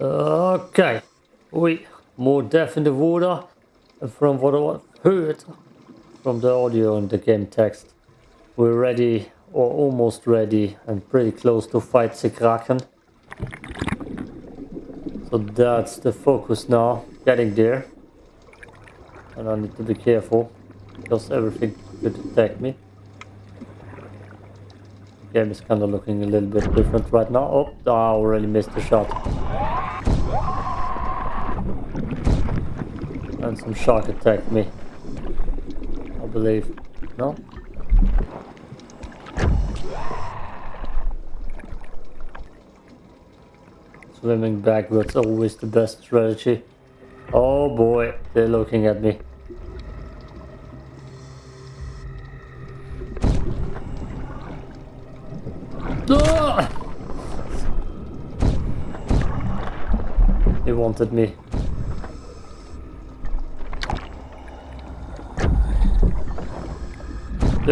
Okay. We more death in the water. From what I heard from the audio and the game text, we're ready or almost ready and pretty close to fight the Kraken. So that's the focus now, getting there. And I need to be careful because everything could attack me. The Game is kind of looking a little bit different right now. Oh, I already missed the shot. And some shark attacked me. I believe. No? Swimming backwards always the best strategy. Oh boy, they're looking at me. Ah! He wanted me.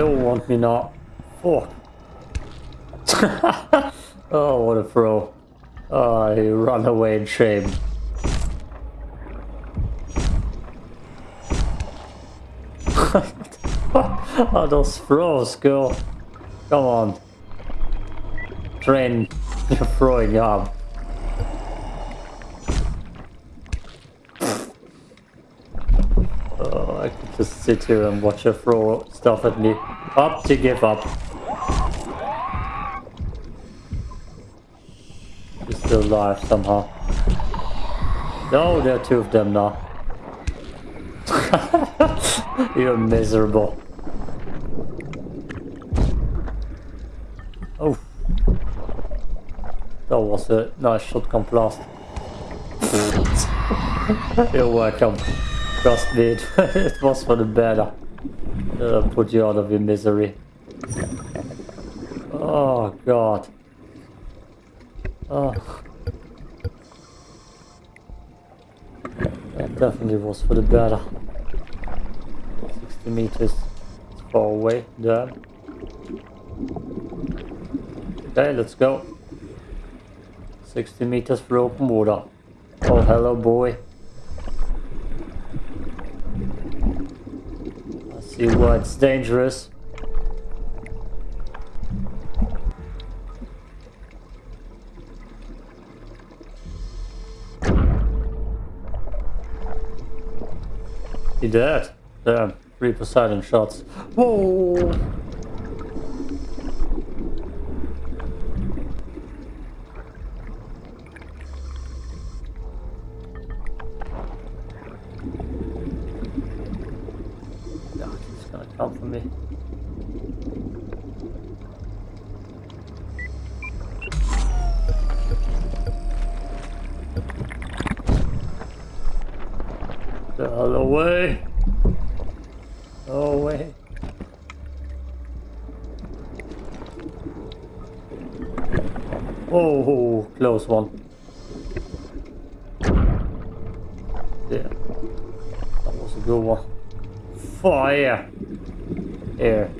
All want me now. Fuck. oh, what a throw. Oh, he run away in shame. oh, those throws, girl. Come on. Train your throwing arm. Oh, I could just sit here and watch her throw me. Up to give up. He's still alive somehow. No, there are two of them now. You're miserable. Oh. That was a nice shotgun blast. You're welcome. Trust me, it was for the better. Uh, put you out of your misery. Oh god. Oh. That definitely was for the better. 60 meters far away there. Okay, let's go. 60 meters for open water. Oh, hello boy. I see why it's dangerous. He did. Damn, three Poseidon shots. Whoa! Me. the hell away. Away. Oh, close one. Yeah. That was a good one. Fire! Here.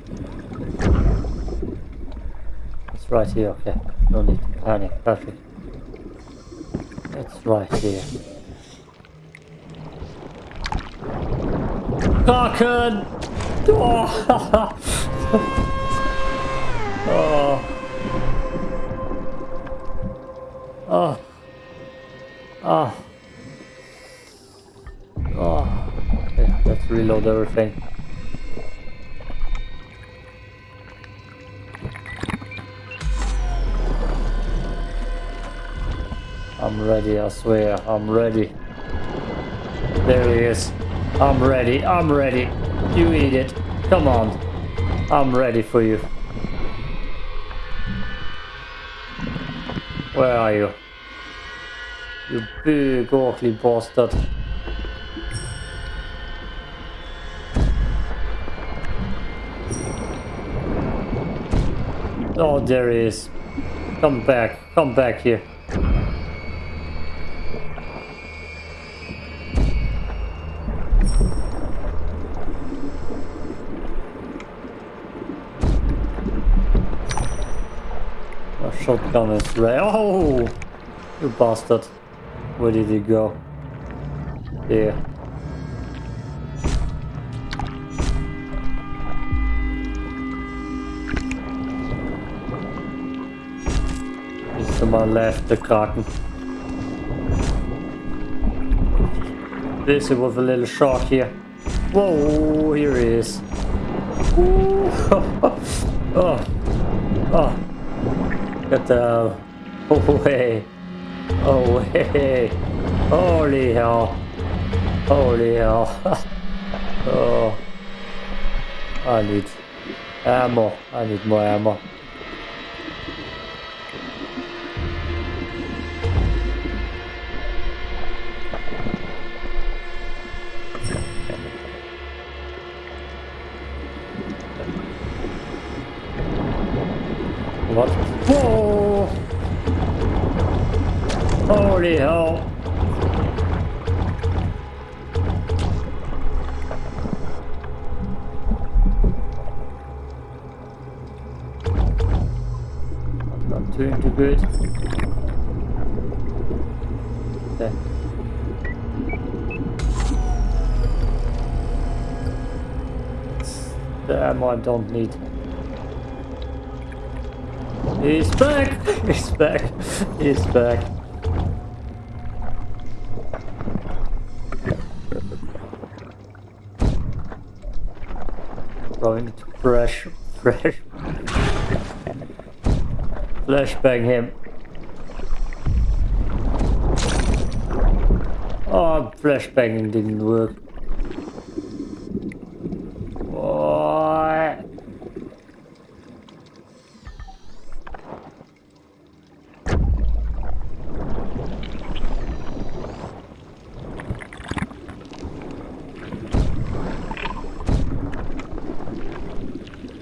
It's right here, okay. No need to panic. Perfect. It's right here. Kraken! Oh. oh. Oh. Oh. Oh. Okay, let's reload everything. I'm ready, I swear, I'm ready. There he is. I'm ready. I'm ready. You eat it. Come on. I'm ready for you. Where are you? You big ugly bastard. Oh, there he is. Come back. Come back here. Shotgun is ready. Oh! You bastard. Where did he go? There. Someone left the carton. Busy with a little shark here. Whoa, here he is. oh, oh, get the away, away. Holy hell, holy hell. oh, I need ammo. I need more ammo. What? Whoa! Holy hell! I'm not doing too good. Okay. It's the I don't need. He's back! He's back! He's back! Going to fresh, fresh, flashbang him. Oh, flashbanging didn't work. What?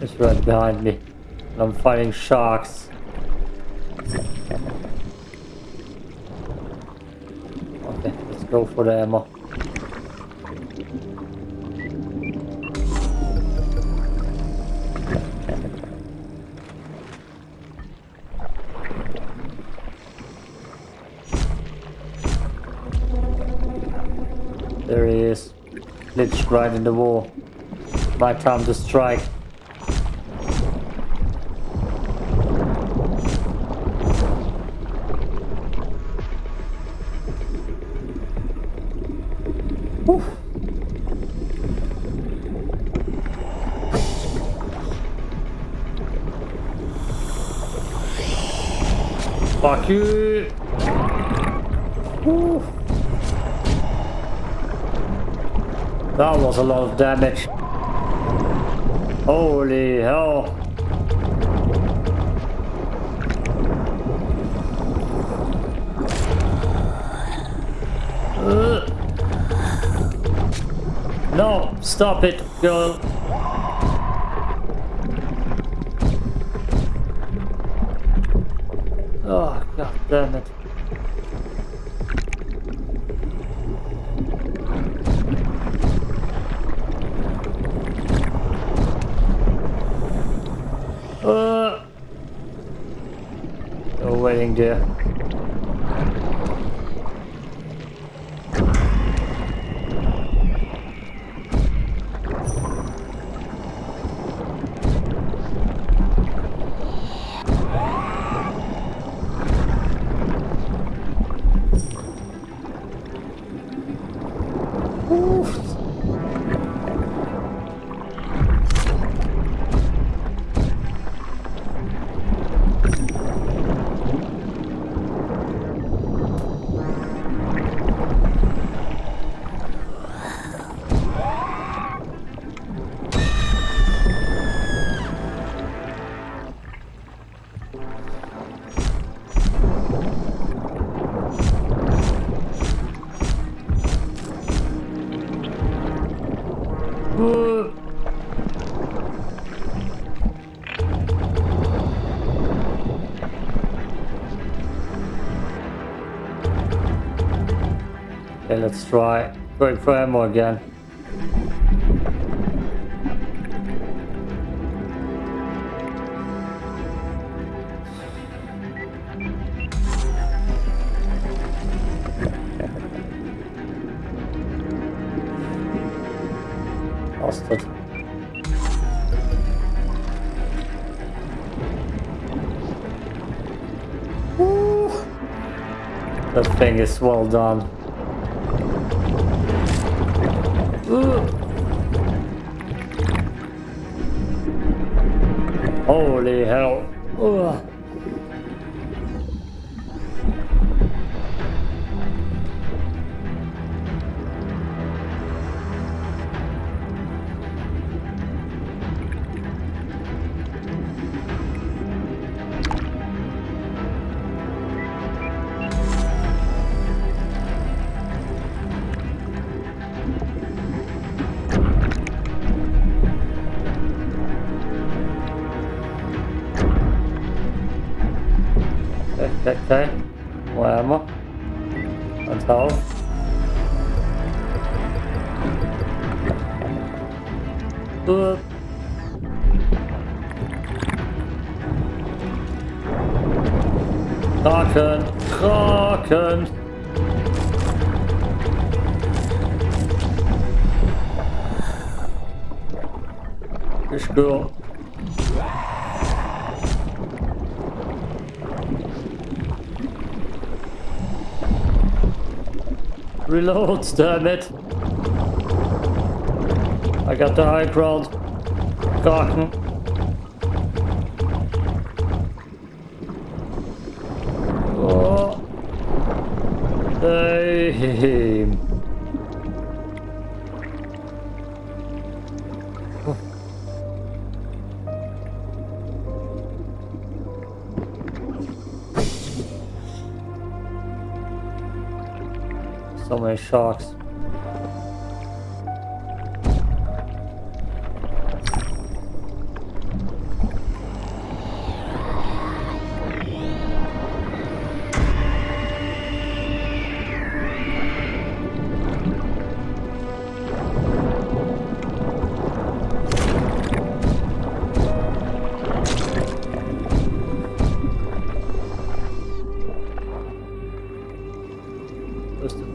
It's right behind me. And I'm fighting sharks. Okay, let's go for the ammo. There he is. Glitched right in the wall. My time to strike. You! Whew. That was a lot of damage. Holy hell. Ugh. No, stop it, girl. Let's try going for ammo again. Bastard. Woo. That thing is well done. Ooh. Holy hell. Ugh. Health. Ugh. Kraken! Kraken! Ich gehör. Reload, damn it! I got the high ground. Kraken. Oh. Damn. Many sharks.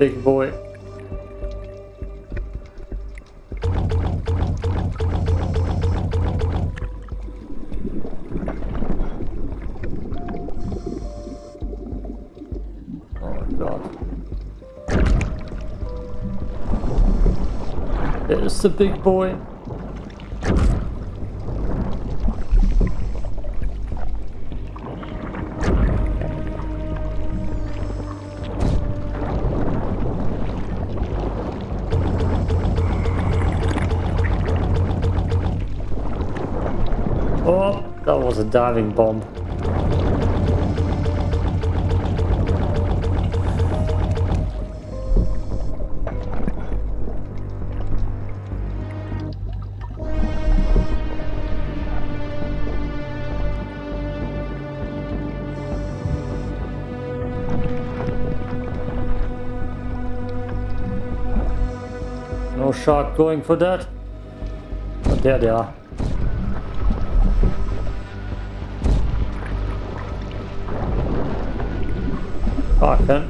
Big boy. Oh god. There's the big boy. A diving bomb. No shark going for that. But there they are. Kraken.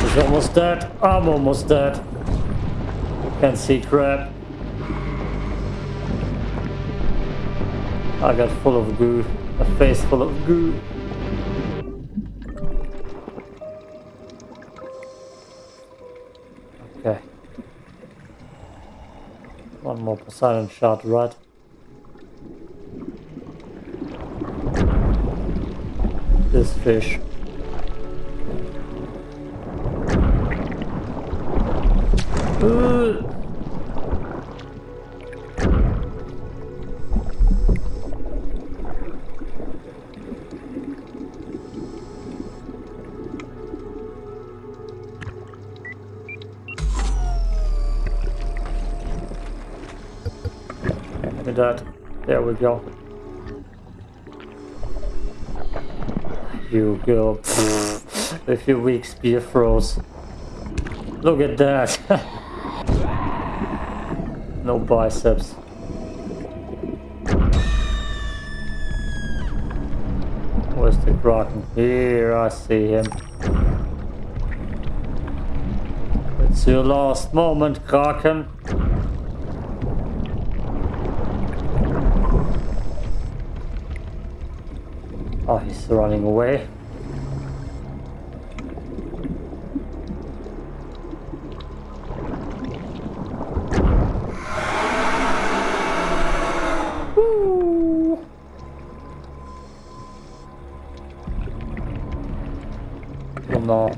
He's almost dead. I'm almost dead. Can't see crap. I got full of goo. A face full of goo. Okay. One more Poseidon shot, right? This fish. Look that. There we go. You go. With your weak spear throws. Look at that. no biceps. Where's the Kraken? Here, I see him. It's your last moment, Kraken. Running away. no.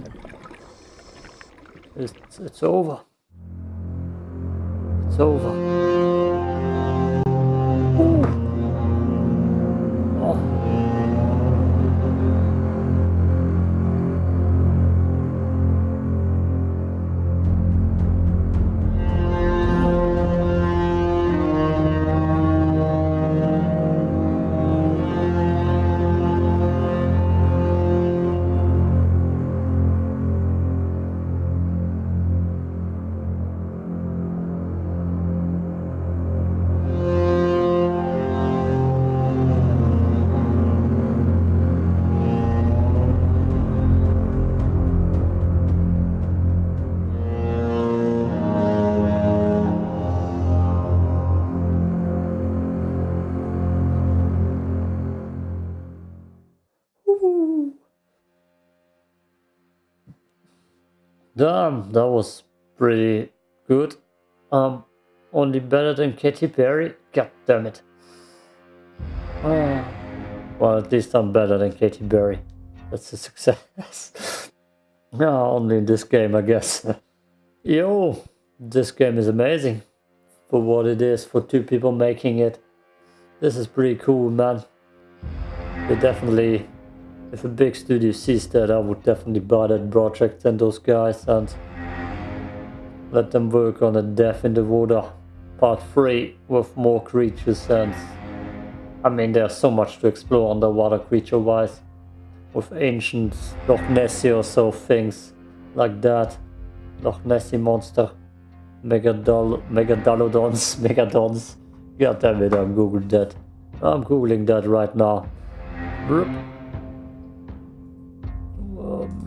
It's, it's over. It's over. Damn, that was pretty good. Um, only better than Katy Perry? God damn it. Oh. Well, at least I'm better than Katy Perry. That's a success. no, only in this game, I guess. Yo, this game is amazing. For what it is, for two people making it. This is pretty cool, man. They definitely if a big studio sees that, I would definitely buy that project and those guys and let them work on a Death in the Water part 3 with more creatures. And I mean there's so much to explore underwater creature wise with ancient Loch Nessie or so things like that. Loch Nessie monster Megadol Megadolodons Megadons. God damn it I'm googling that. I'm googling that right now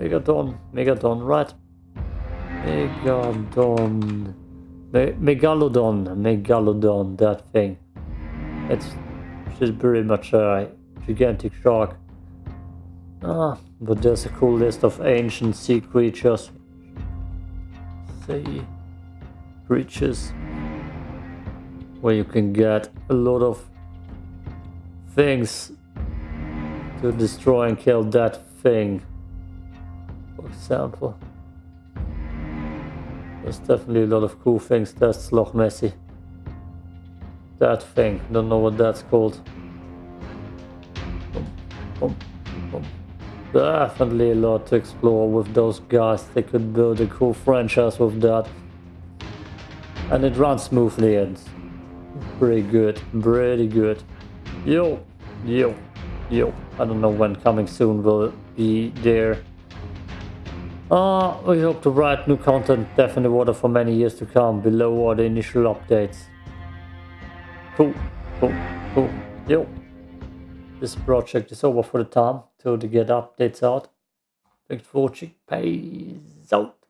Megadon, Megadon, right? Megadon, Me Megalodon, Megalodon, that thing. It's just pretty much a gigantic shark. Ah, but there's a cool list of ancient sea creatures. Sea creatures. Where you can get a lot of things to destroy and kill that thing example. There's definitely a lot of cool things. That's Loch Messi. That thing, don't know what that's called. Definitely a lot to explore with those guys. They could build a cool franchise with that. And it runs smoothly and pretty good, pretty good. Yo, yo, yo. I don't know when coming soon will be there. Uh, we hope to write new content Death in the Water for many years to come. Below are the initial updates. Cool, cool, cool. Yo. This project is over for the time till to get updates out. Thanks for watching. Peace out.